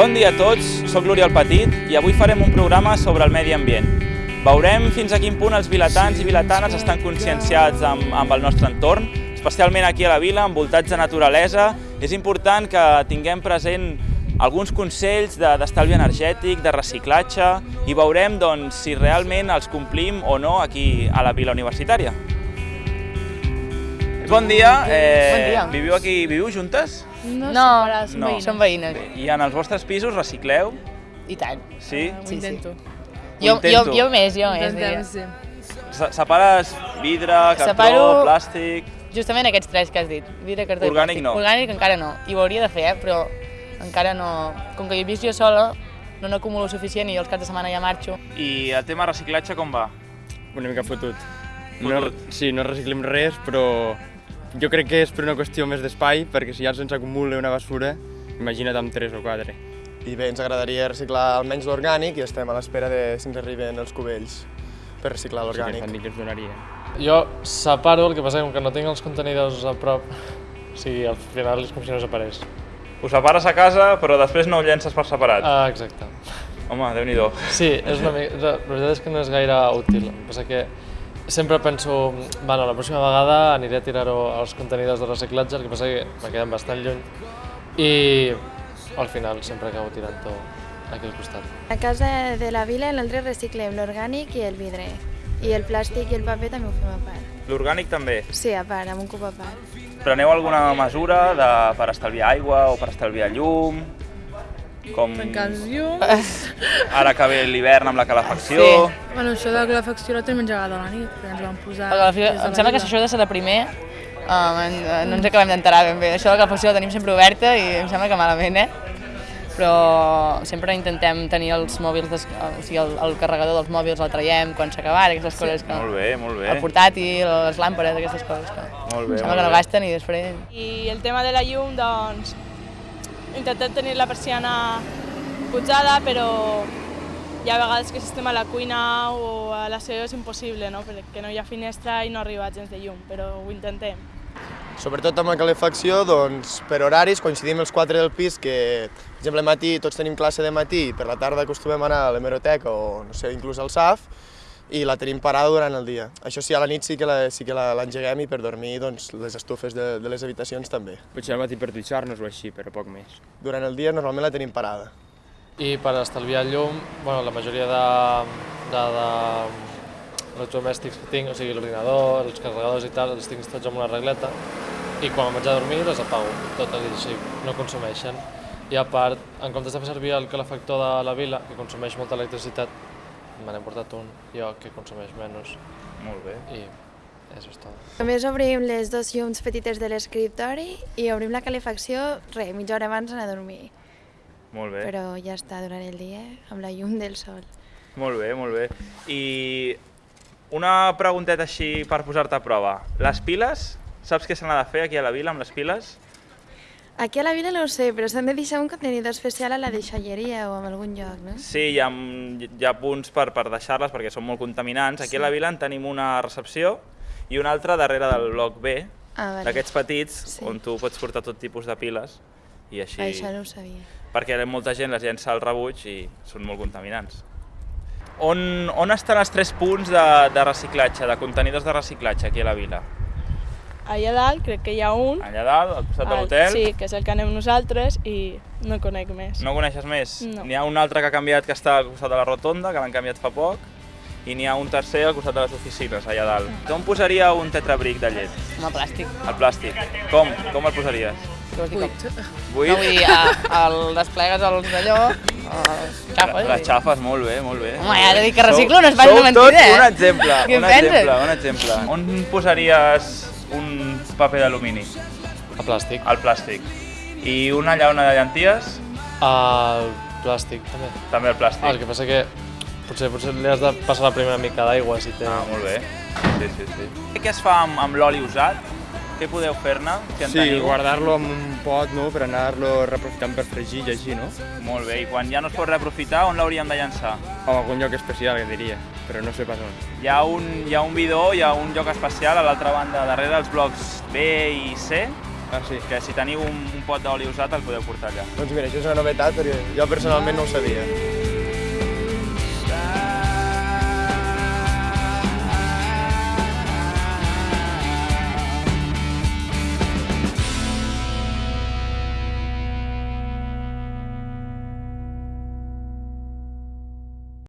Bon dia a tots, sóc l'Oriol Petit i avui farem un programa sobre el medi ambient. Veurem fins a quin punt els vilatans i vilatanes estan conscienciats amb, amb el nostre entorn, especialment aquí a la vila, envoltats de naturalesa. És important que tinguem present alguns consells d'estalvi energètic, de reciclatge, i veurem doncs, si realment els complim o no aquí a la vila universitària. Bon dia, eh, Bon dia. viviu aquí, viviu juntes? No, No, som no. veïnes. Som veïnes. I en els vostres pisos recicleu? I tant. Sí? Ho Sí, sí. intento. Jo, jo, intento. jo més, jo més. Intentem, sí. Se- Separes vidre, cartró, Separo- plàstic... Justament aquests tres que has dit. Vidre, cartó i Orgànic plàstic. no. Orgànic encara no. I ho hauria de fer, eh? però encara no... Com que hi he vist jo sola, no n'acumulo suficient i jo els caps de setmana ja marxo. I el tema reciclatge com va? una mica fotut. No, Fotut. sí, no reciclem res, però jo crec que és per una qüestió més d'espai, perquè si ja se'ns acumula una basura, imagina't amb tres o quatre. I bé, ens agradaria reciclar almenys l'orgànic i estem a l'espera de si ens arriben els cubells per reciclar l'orgànic. dit que ens donarien. Jo separo, el que passa és que no tinc els contenidors a prop, o sigui, al final és com si no separés. Ho separes a casa, però després no ho llences per separat. Ah, exacte. Home, déu-n'hi-do. Sí, és una mica, la veritat és que no és gaire útil. El que passa que sempre penso, bueno, la pròxima vegada aniré a tirar-ho als contenidors de reciclatge, el que passa que me queden bastant lluny i al final sempre acabo tirant-ho aquí al costat. A casa de la vila nosaltres reciclem l'orgànic i el vidre. I el plàstic i el paper també ho fem a part. L'orgànic també. Sí, a part, amb un cub a part. Preneu alguna mesura de, per estalviar aigua o per estalviar llum? Com Tancar els llums. ara que ve l'hivern amb la calefacció? Sí. Bueno, això de la calefacció la tenim engegada a la nit, perquè ens van posar... A la de em sembla que això ha de ser de primer, um, en, no ens acabem d'enterar ben bé. Això de la calefacció la tenim sempre oberta i em sembla que malament, eh? Però sempre intentem tenir els mòbils, des, o sigui, el, el carregador dels mòbils el traiem quan s'acaba, aquestes coses que... Molt bé, molt bé. El portàtil, les làmperes, aquestes coses que... Molt bé, em sembla molt que no bé. gasten i després... I el tema de la llum, doncs, intentem tenir la persiana pujada, però hi ha vegades que si estem a la cuina o a l'aseo és impossible, no? perquè no hi ha finestra i no arriba gens de llum, però ho intentem. Sobretot amb la calefacció, doncs, per horaris, coincidim els quatre del pis que, per exemple, matí tots tenim classe de matí per la tarda acostumem a anar a l'hemeroteca o, no sé, inclús al SAF, i la tenim parada durant el dia. Això sí, a la nit sí que la- sí que la- l'engeguem i per dormir doncs, les estufes de, de les habitacions també. Potser al matí per dutxar-nos o així, però poc més. Durant el dia normalment la tenim parada. I per estalviar llum, bueno, la majoria de, de, de electrodomèstics que tinc, o sigui, l'ordinador, els carregadors i tal, els tinc tots amb una regleta i quan em vaig a dormir les apago, totes i així, no consumeixen. I a part, en comptes de fer servir el calefactor de la vila, que consumeix molta electricitat, me n'he portat un jo que consumeix menys Molt bé. i això és tot. Només obrim les dos llums petites de l'escriptori i obrim la calefacció, re, mitja hora abans d'anar a dormir. Molt bé. Però ja està durant el dia, amb la llum del sol. Molt bé, molt bé. I una pregunteta així per posar-te a prova. Les piles, saps què se n'ha de fer aquí a la vila amb les piles? Aquí a la vila no ho sé, però s'han de deixar un contenidor especial a la deixalleria o en algun lloc, no? Sí, hi ha, hi ha punts per, per deixar-les perquè són molt contaminants. Aquí a la vila en tenim una recepció i una altra darrere del bloc B, Ah, vale. d'aquests petits, Sí. on tu pots portar tot tipus de piles i així... Això no ho sabia. perquè molta gent les llença al rebuig i són molt contaminants. On, on estan els tres punts de, de reciclatge, de contenidors de reciclatge aquí a la vila? Allà dalt crec que hi ha un, Allà dalt, al costat de l'hotel? sí, que és el que anem nosaltres i no conec més. No coneixes més? No. N'hi ha un altre que ha canviat que està al costat de la rotonda, que l'han canviat fa poc, i n'hi ha un tercer al costat de les oficines, allà dalt. On posaria un tetrabric de llet? Com a plàstic. El plàstic. Com? Com el posaries? Com? Buit? No, vull dir, a, el desplegues els d'allò, els xapes. Les xafes, molt bé, molt bé. Home, ja t'he dit que reciclo, no es faci Sou una mentida, eh? un exemple, Què un en penses? exemple, un exemple. On posaries un paper d'alumini? A plàstic. Al plàstic. I una llauna de llenties? Al plàstic, també. També al plàstic. Ah, el que passa que potser, potser li has de passar la primera mica d'aigua si té... Ah, molt bé. Sí, sí, sí. Què es fa amb, amb l'oli usat? Què podeu fer-ne? Sí, guardar-lo en un pot, no?, per anar-lo reaprofitant per fregir i així, no? Molt bé, i quan ja no es pot reaprofitar, on l'hauríem de llançar? O algun lloc especial, que diria, però no sé pas on. Hi ha un, hi ha un bidó, hi ha un lloc especial a l'altra banda, darrere els blocs B i C, Ah, sí. Que si teniu un, un pot d'oli usat el podeu portar allà. Doncs mira, això és una novetat perquè jo personalment no ho sabia.